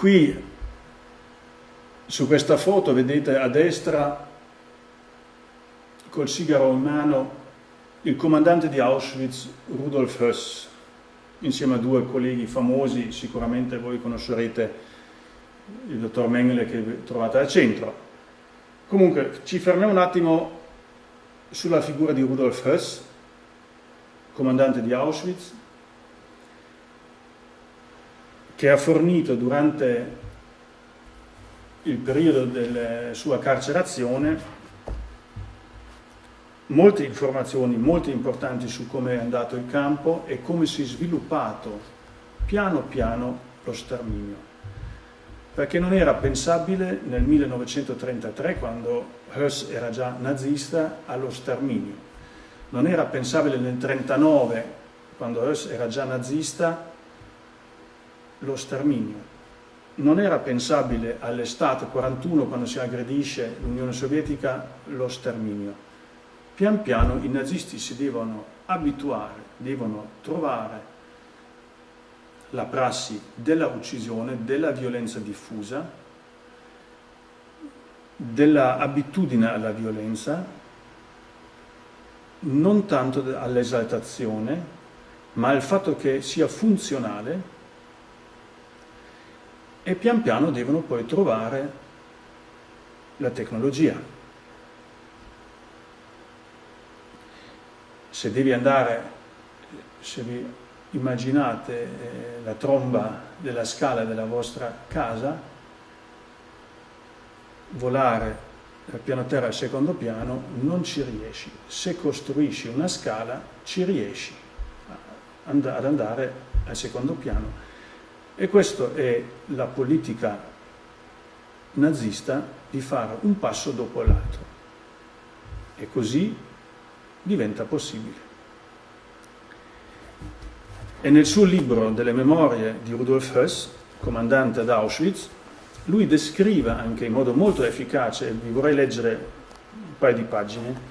Qui su questa foto vedete a destra col sigaro in mano il comandante di Auschwitz Rudolf Höss, insieme a due colleghi famosi, sicuramente voi conoscerete il dottor Mengele che trovate al centro. Comunque ci fermiamo un attimo sulla figura di Rudolf Höss, comandante di Auschwitz, che ha fornito durante il periodo della sua carcerazione molte informazioni molto importanti su come è andato il campo e come si è sviluppato piano piano lo sterminio. Perché non era pensabile nel 1933, quando Höss era già nazista, allo sterminio. Non era pensabile nel 1939, quando Höss era già nazista, lo sterminio non era pensabile all'estate 41, quando si aggredisce l'Unione Sovietica, lo sterminio. Pian piano i nazisti si devono abituare, devono trovare la prassi della uccisione, della violenza diffusa, dell'abitudine alla violenza, non tanto all'esaltazione, ma al fatto che sia funzionale e pian piano devono poi trovare la tecnologia. Se devi andare, se vi immaginate eh, la tromba della scala della vostra casa, volare dal piano terra al secondo piano non ci riesci. Se costruisci una scala ci riesci ad andare al secondo piano e questa è la politica nazista di fare un passo dopo l'altro. E così diventa possibile. E nel suo libro delle memorie di Rudolf Höss, comandante ad Auschwitz, lui descrive anche in modo molto efficace, vi vorrei leggere un paio di pagine,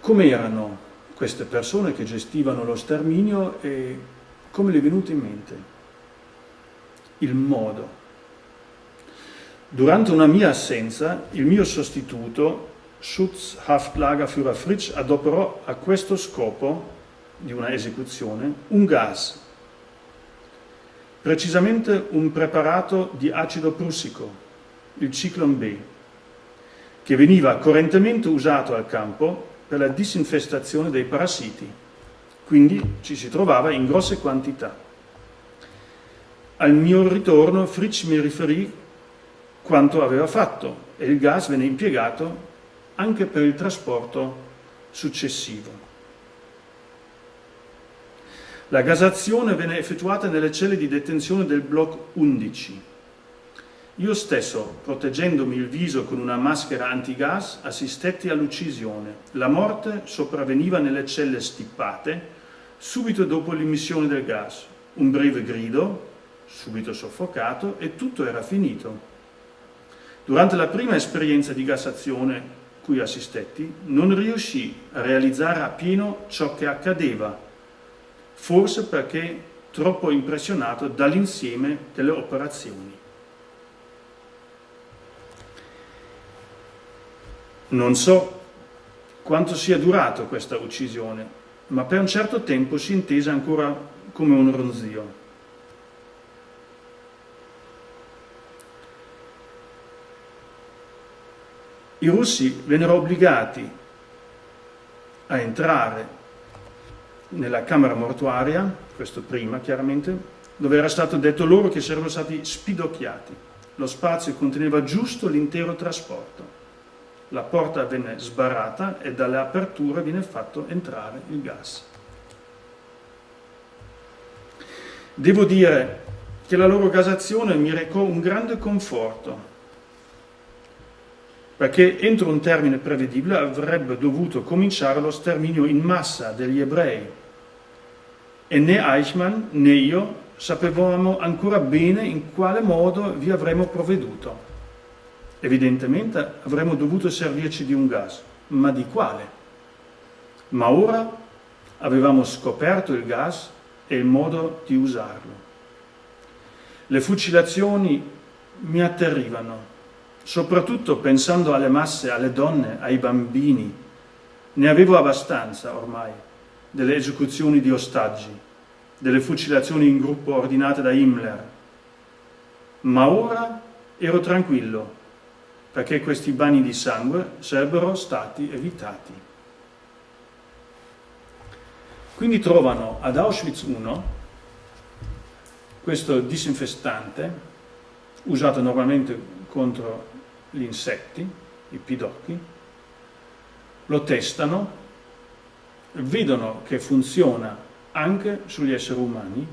come erano queste persone che gestivano lo sterminio e come le è venuto in mente? Il modo. Durante una mia assenza, il mio sostituto, Schutzhaftlagerführer Fritsch, adoperò a questo scopo di una esecuzione un gas, precisamente un preparato di acido prussico, il Ciclone B, che veniva correntemente usato al campo per la disinfestazione dei parassiti quindi ci si trovava in grosse quantità. Al mio ritorno Fritsch mi riferì quanto aveva fatto e il gas venne impiegato anche per il trasporto successivo. La gasazione venne effettuata nelle celle di detenzione del blocco 11. Io stesso, proteggendomi il viso con una maschera antigas, assistetti all'uccisione. La morte sopravveniva nelle celle stippate subito dopo l'immissione del gas. Un breve grido, subito soffocato, e tutto era finito. Durante la prima esperienza di gassazione cui assistetti, non riuscì a realizzare appieno ciò che accadeva, forse perché troppo impressionato dall'insieme delle operazioni. Non so quanto sia durato questa uccisione, ma per un certo tempo si intese ancora come un ronzio. I russi vennero obbligati a entrare nella camera mortuaria, questo prima chiaramente, dove era stato detto loro che sarebbero stati spidocchiati. Lo spazio conteneva giusto l'intero trasporto la porta venne sbarrata e dalle aperture viene fatto entrare il gas. Devo dire che la loro gasazione mi recò un grande conforto, perché entro un termine prevedibile avrebbe dovuto cominciare lo sterminio in massa degli ebrei e né Eichmann né io sapevamo ancora bene in quale modo vi avremmo provveduto. Evidentemente avremmo dovuto servirci di un gas, ma di quale? Ma ora avevamo scoperto il gas e il modo di usarlo. Le fucilazioni mi atterrivano, soprattutto pensando alle masse, alle donne, ai bambini. Ne avevo abbastanza ormai delle esecuzioni di ostaggi, delle fucilazioni in gruppo ordinate da Himmler. Ma ora ero tranquillo, perché questi bagni di sangue sarebbero stati evitati. Quindi trovano ad Auschwitz I questo disinfestante usato normalmente contro gli insetti, i pidocchi, lo testano, vedono che funziona anche sugli esseri umani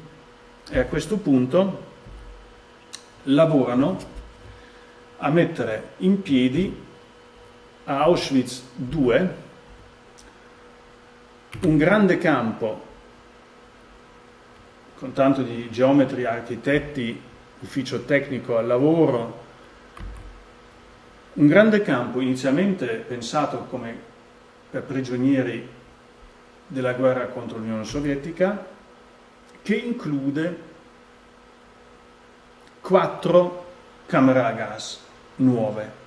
e a questo punto lavorano a mettere in piedi a Auschwitz II un grande campo con tanto di geometri, architetti, ufficio tecnico al lavoro, un grande campo inizialmente pensato come per prigionieri della guerra contro l'Unione Sovietica, che include quattro camere a gas nuove.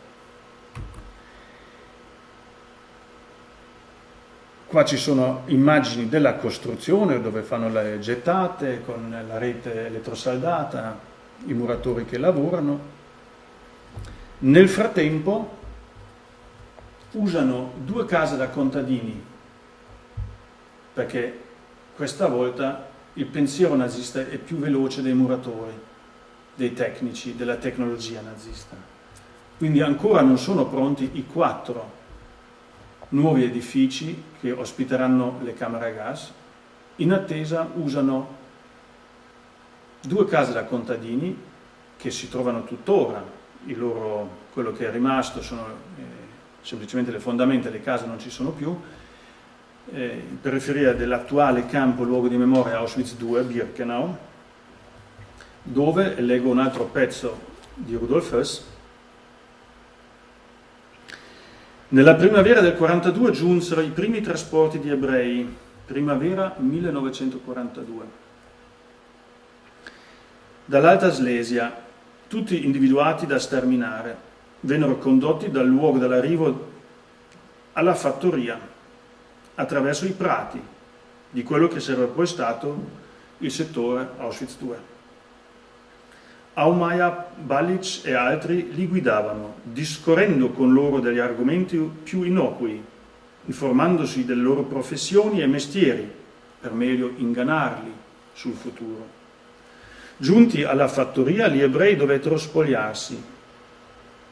Qua ci sono immagini della costruzione dove fanno le gettate con la rete elettrosaldata, i muratori che lavorano. Nel frattempo usano due case da contadini perché questa volta il pensiero nazista è più veloce dei muratori, dei tecnici, della tecnologia nazista. Quindi ancora non sono pronti i quattro nuovi edifici che ospiteranno le camere a gas. In attesa usano due case da contadini che si trovano tuttora, loro, quello che è rimasto sono eh, semplicemente le fondamenta, le case non ci sono più, eh, in periferia dell'attuale campo luogo di memoria Auschwitz II, Birkenau, dove, leggo un altro pezzo di Rudolf Hess, Nella primavera del 42 giunsero i primi trasporti di ebrei, primavera 1942. Dall'Alta Slesia, tutti individuati da sterminare, vennero condotti dal luogo dell'arrivo alla fattoria, attraverso i prati di quello che sarebbe poi stato il settore Auschwitz II. Aumaya, Balic e altri li guidavano, discorrendo con loro degli argomenti più innocui, informandosi delle loro professioni e mestieri, per meglio ingannarli sul futuro. Giunti alla fattoria, gli ebrei dovettero spogliarsi.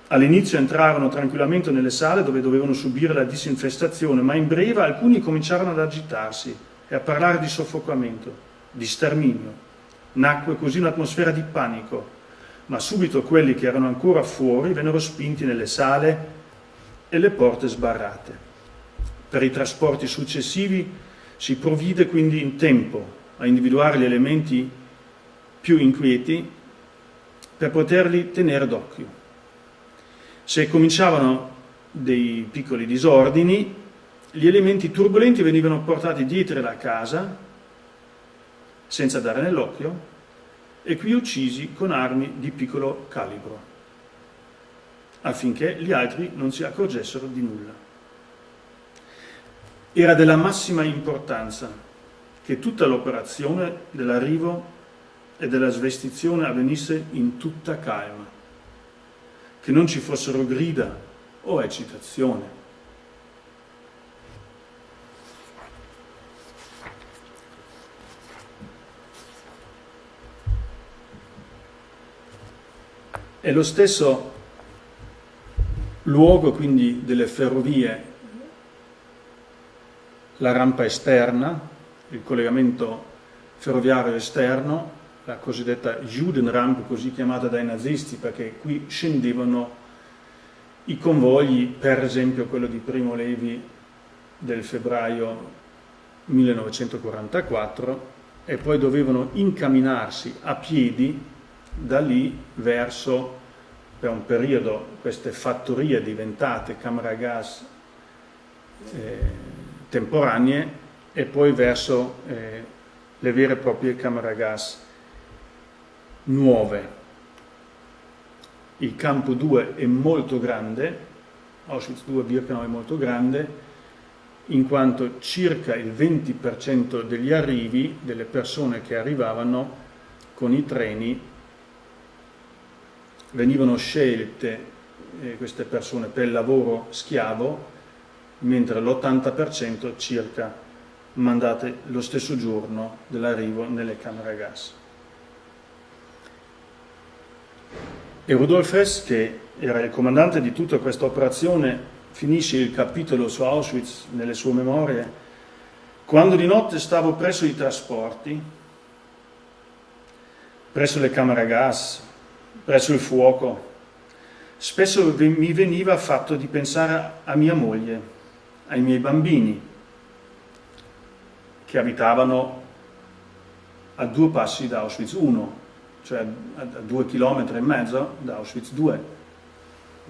All'inizio entrarono tranquillamente nelle sale dove dovevano subire la disinfestazione, ma in breve alcuni cominciarono ad agitarsi e a parlare di soffocamento, di sterminio. Nacque così un'atmosfera di panico, ma subito quelli che erano ancora fuori vennero spinti nelle sale e le porte sbarrate. Per i trasporti successivi si provvide quindi in tempo a individuare gli elementi più inquieti per poterli tenere d'occhio. Se cominciavano dei piccoli disordini, gli elementi turbolenti venivano portati dietro la casa senza dare nell'occhio e qui uccisi con armi di piccolo calibro, affinché gli altri non si accorgessero di nulla. Era della massima importanza che tutta l'operazione dell'arrivo e della svestizione avvenisse in tutta calma, che non ci fossero grida o eccitazione, È lo stesso luogo quindi delle ferrovie, la rampa esterna, il collegamento ferroviario esterno, la cosiddetta Judenramp, così chiamata dai nazisti, perché qui scendevano i convogli, per esempio quello di Primo Levi del febbraio 1944, e poi dovevano incamminarsi a piedi da lì verso per un periodo queste fattorie diventate camere a gas eh, temporanee e poi verso eh, le vere e proprie camere a gas nuove. Il campo 2 è molto grande, Auschwitz 2 Birkenau è molto grande, in quanto circa il 20% degli arrivi, delle persone che arrivavano con i treni, venivano scelte eh, queste persone per il lavoro schiavo, mentre l'80% circa mandate lo stesso giorno dell'arrivo nelle camere a gas. E Rudolf Hess, che era il comandante di tutta questa operazione, finisce il capitolo su Auschwitz nelle sue memorie, quando di notte stavo presso i trasporti, presso le camere a gas, presso il fuoco, spesso mi veniva fatto di pensare a mia moglie, ai miei bambini, che abitavano a due passi da Auschwitz 1, cioè a due chilometri e mezzo da Auschwitz 2.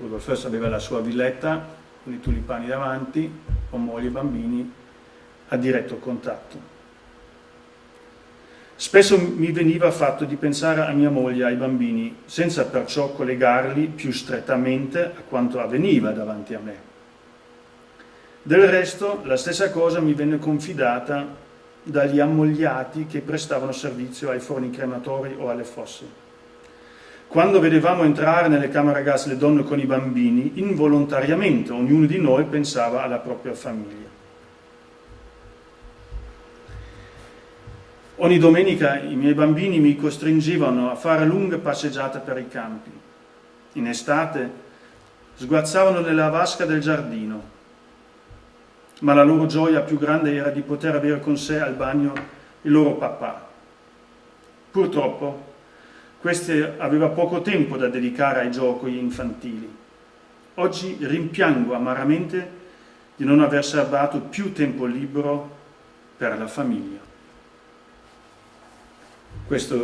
Rudolf Hess aveva la sua villetta con i tulipani davanti, con moglie e bambini, a diretto contatto. Spesso mi veniva fatto di pensare a mia moglie ai bambini, senza perciò collegarli più strettamente a quanto avveniva davanti a me. Del resto, la stessa cosa mi venne confidata dagli ammogliati che prestavano servizio ai forni crematori o alle fosse. Quando vedevamo entrare nelle camere a gas le donne con i bambini, involontariamente ognuno di noi pensava alla propria famiglia. Ogni domenica i miei bambini mi costringevano a fare lunghe passeggiate per i campi. In estate sguazzavano nella vasca del giardino, ma la loro gioia più grande era di poter avere con sé al bagno il loro papà. Purtroppo queste aveva poco tempo da dedicare ai giochi infantili. Oggi rimpiango amaramente di non aver serbato più tempo libero per la famiglia. Questo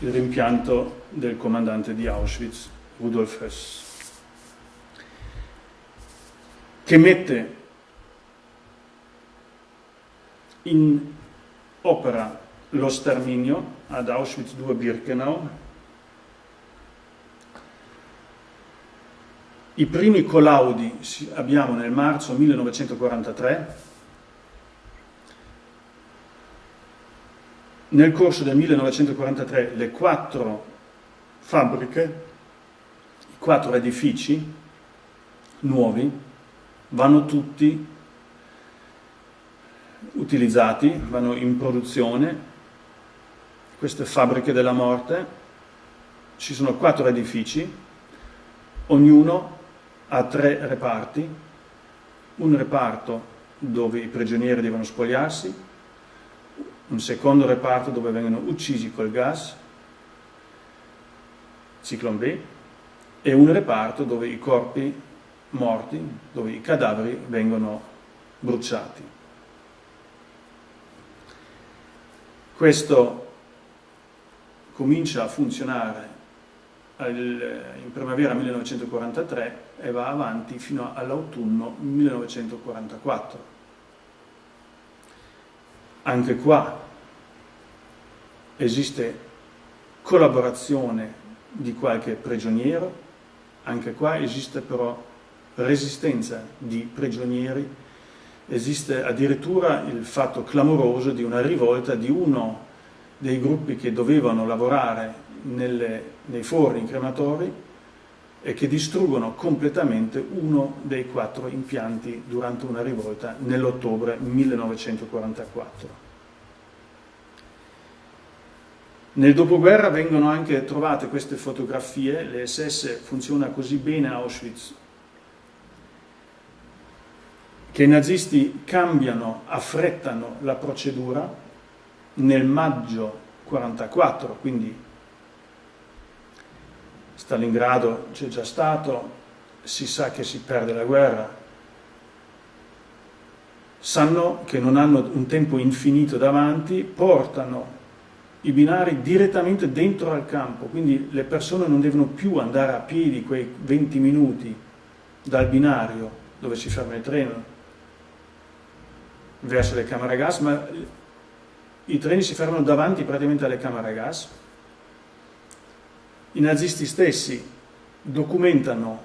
è il rimpianto del comandante di Auschwitz, Rudolf Hess, che mette in opera lo sterminio ad Auschwitz II Birkenau. I primi collaudi abbiamo nel marzo 1943, nel corso del 1943 le quattro fabbriche, i quattro edifici nuovi vanno tutti utilizzati, vanno in produzione, queste fabbriche della morte, ci sono quattro edifici, ognuno ha tre reparti, un reparto dove i prigionieri devono spogliarsi, un secondo reparto dove vengono uccisi col gas, ciclone B, e un reparto dove i corpi morti, dove i cadaveri vengono bruciati. Questo comincia a funzionare in primavera 1943 e va avanti fino all'autunno 1944. Anche qua esiste collaborazione di qualche prigioniero, anche qua esiste però resistenza di prigionieri, esiste addirittura il fatto clamoroso di una rivolta di uno dei gruppi che dovevano lavorare nelle, nei forni crematori e che distruggono completamente uno dei quattro impianti durante una rivolta nell'ottobre 1944. Nel dopoguerra vengono anche trovate queste fotografie, le SS funziona così bene a Auschwitz, che i nazisti cambiano, affrettano la procedura nel maggio 1944, quindi Stalingrado c'è già stato, si sa che si perde la guerra, sanno che non hanno un tempo infinito davanti, portano i binari direttamente dentro al campo, quindi le persone non devono più andare a piedi quei 20 minuti dal binario dove si ferma il treno verso le camere a gas, ma i treni si fermano davanti praticamente alle camere a gas. I nazisti stessi documentano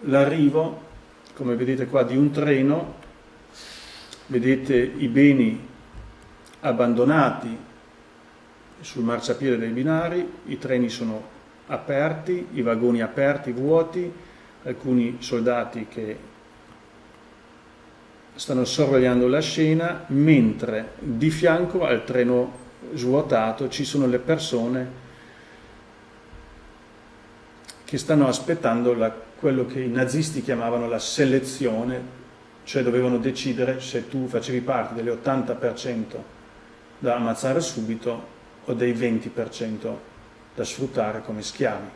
l'arrivo, come vedete qua, di un treno, vedete i beni abbandonati sul marciapiede dei binari, i treni sono aperti, i vagoni aperti, vuoti, alcuni soldati che stanno sorvegliando la scena, mentre di fianco al treno svuotato ci sono le persone che stanno aspettando la, quello che i nazisti chiamavano la selezione, cioè dovevano decidere se tu facevi parte dell'80% da ammazzare subito o dei 20% da sfruttare come schiavi.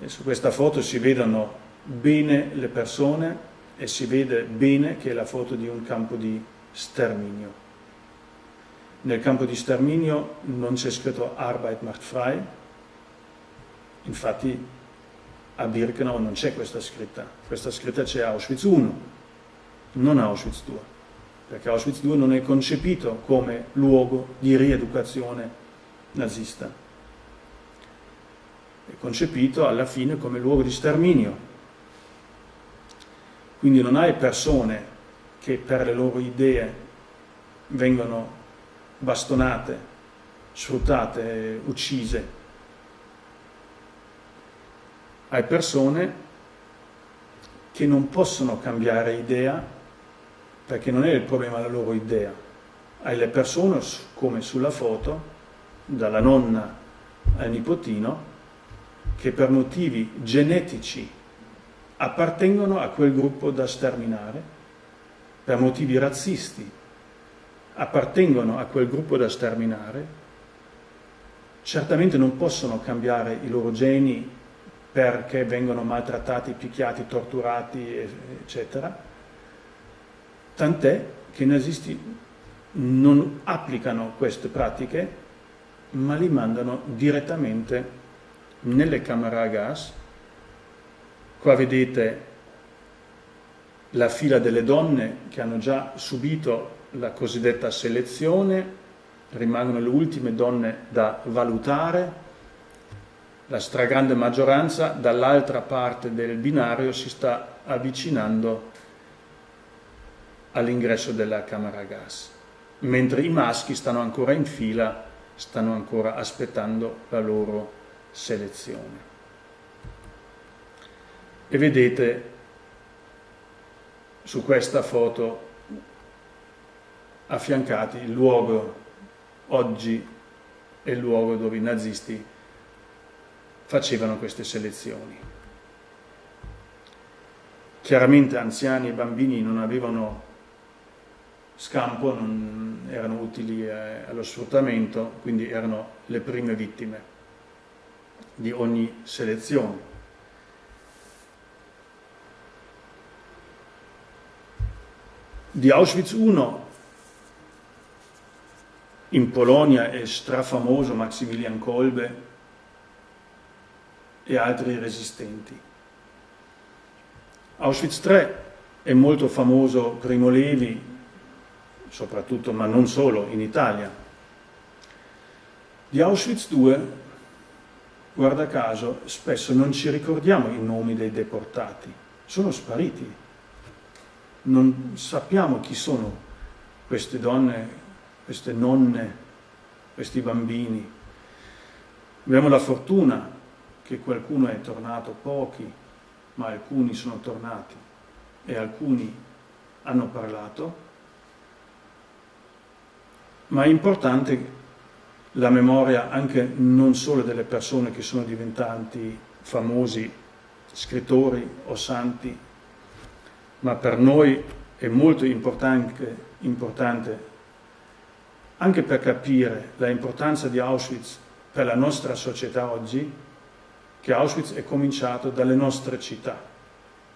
E su questa foto si vedono bene le persone e si vede bene che è la foto di un campo di sterminio. Nel campo di sterminio non c'è scritto Arbeit macht frei, infatti a Birkenau non c'è questa scritta, questa scritta c'è Auschwitz 1, non Auschwitz 2, perché Auschwitz 2 non è concepito come luogo di rieducazione nazista, è concepito alla fine come luogo di sterminio. Quindi non hai persone che per le loro idee vengono bastonate, sfruttate, uccise. Hai persone che non possono cambiare idea perché non è il problema la loro idea. Hai le persone, come sulla foto, dalla nonna al nipotino, che per motivi genetici appartengono a quel gruppo da sterminare, per motivi razzisti appartengono a quel gruppo da sterminare, certamente non possono cambiare i loro geni perché vengono maltrattati, picchiati, torturati, eccetera, tant'è che i nazisti non applicano queste pratiche, ma li mandano direttamente nelle camere a gas. Qua vedete la fila delle donne che hanno già subito la cosiddetta selezione, rimangono le ultime donne da valutare, la stragrande maggioranza dall'altra parte del binario si sta avvicinando all'ingresso della camera gas, mentre i maschi stanno ancora in fila, stanno ancora aspettando la loro selezione. E vedete su questa foto affiancati il luogo oggi è il luogo dove i nazisti facevano queste selezioni. Chiaramente anziani e bambini non avevano scampo, non erano utili eh, allo sfruttamento, quindi erano le prime vittime di ogni selezione. Di Auschwitz I in Polonia è strafamoso Maximilian Kolbe e altri resistenti. Auschwitz III è molto famoso Primo Levi, soprattutto, ma non solo, in Italia. Di Auschwitz II, guarda caso, spesso non ci ricordiamo i nomi dei deportati, sono spariti. Non sappiamo chi sono queste donne queste nonne, questi bambini. Abbiamo la fortuna che qualcuno è tornato, pochi, ma alcuni sono tornati e alcuni hanno parlato, ma è importante la memoria anche non solo delle persone che sono diventanti famosi scrittori o santi, ma per noi è molto importante, importante anche per capire l'importanza di Auschwitz per la nostra società oggi, che Auschwitz è cominciato dalle nostre città.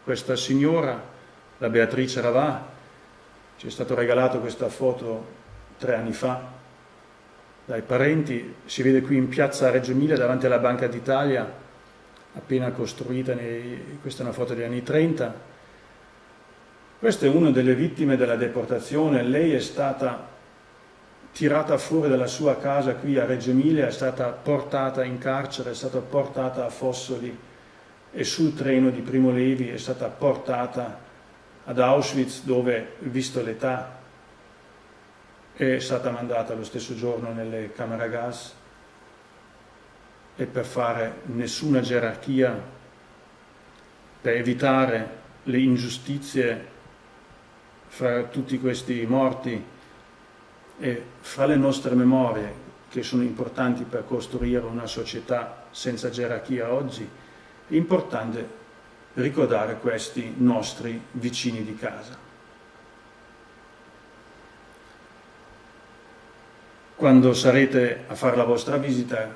Questa signora, la Beatrice Ravà, ci è stato regalato questa foto tre anni fa dai parenti, si vede qui in piazza Reggio Emilia davanti alla Banca d'Italia, appena costruita, nei, questa è una foto degli anni 30. Questa è una delle vittime della deportazione, lei è stata tirata fuori dalla sua casa qui a Reggio Emilia, è stata portata in carcere, è stata portata a Fossoli e sul treno di Primo Levi è stata portata ad Auschwitz dove, visto l'età, è stata mandata lo stesso giorno nelle camere a gas e per fare nessuna gerarchia, per evitare le ingiustizie fra tutti questi morti e fra le nostre memorie, che sono importanti per costruire una società senza gerarchia oggi, è importante ricordare questi nostri vicini di casa. Quando sarete a fare la vostra visita,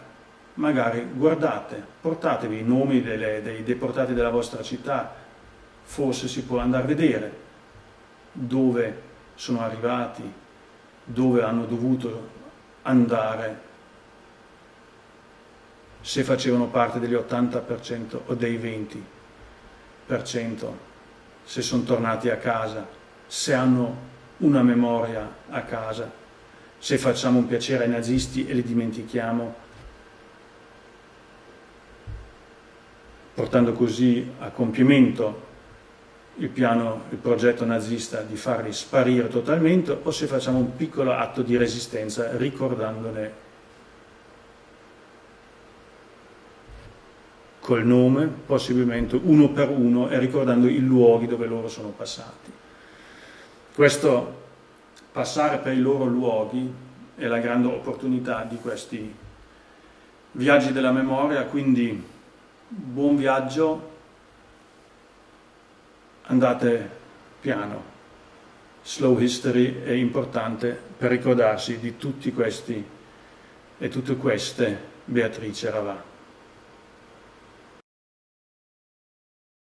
magari guardate, portatevi i nomi delle, dei deportati della vostra città, forse si può andare a vedere dove sono arrivati, dove hanno dovuto andare. Se facevano parte degli 80% o dei 20%, se sono tornati a casa, se hanno una memoria a casa, se facciamo un piacere ai nazisti e li dimentichiamo, portando così a compimento il piano, il progetto nazista di farli sparire totalmente o se facciamo un piccolo atto di resistenza ricordandone col nome, possibilmente uno per uno e ricordando i luoghi dove loro sono passati. Questo passare per i loro luoghi è la grande opportunità di questi viaggi della memoria, quindi buon viaggio andate piano. Slow history è importante per ricordarsi di tutti questi e tutte queste Beatrice Ravà.